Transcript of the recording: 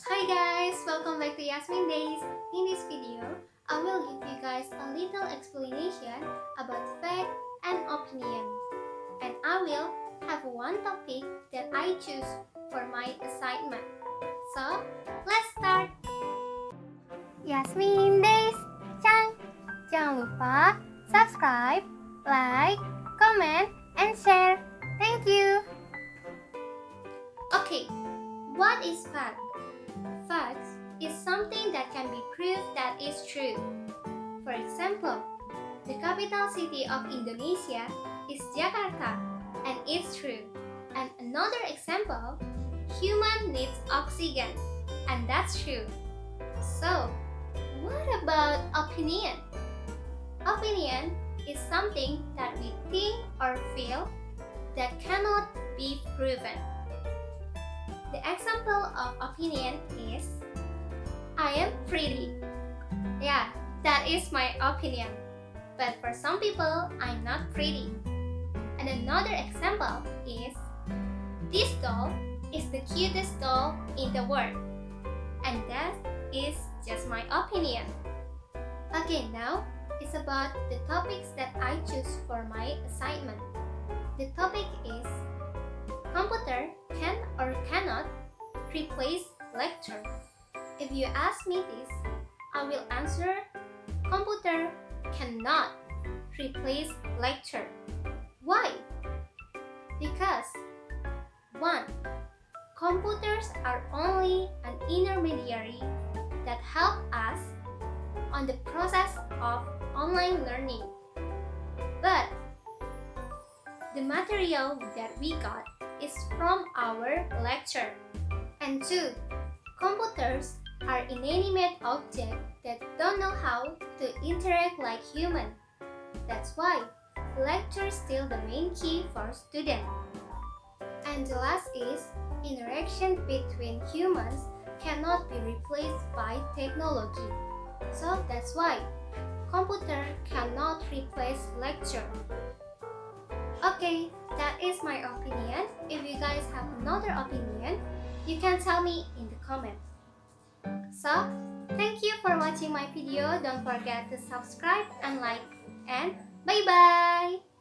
Hi guys! Welcome back to Yasmin Days. In this video, I will give you guys a little explanation about fact and opinion. And I will have one topic that I choose for my assignment. So, let's start! Yasmin Days Chang! Jangan lupa subscribe, like, comment, and share. Thank you! Okay, what is fact? Fact is something that can be proved that is true. For example, the capital city of Indonesia is Jakarta and it's true. And another example, human needs oxygen and that's true. So, what about opinion? Opinion is something that we think or feel that cannot be proven. The example of opinion is I am pretty. Yeah, that is my opinion. But for some people, I'm not pretty. And another example is This doll is the cutest doll in the world. And that is just my opinion. Okay, now it's about the topics that I choose for my assignment. The topic is Computer can or cannot replace lecture. If you ask me this, I will answer computer cannot replace lecture. Why? Because 1. Computers are only an intermediary that help us on the process of online learning. But the material that we got is from our lecture. And two, computers are inanimate objects that don't know how to interact like human. That's why lecture is still the main key for students. And the last is interaction between humans cannot be replaced by technology. So that's why computer cannot replace lecture. Okay, that is my opinion. If you guys have another opinion, you can tell me in the comments. So, thank you for watching my video. Don't forget to subscribe and like. And bye-bye!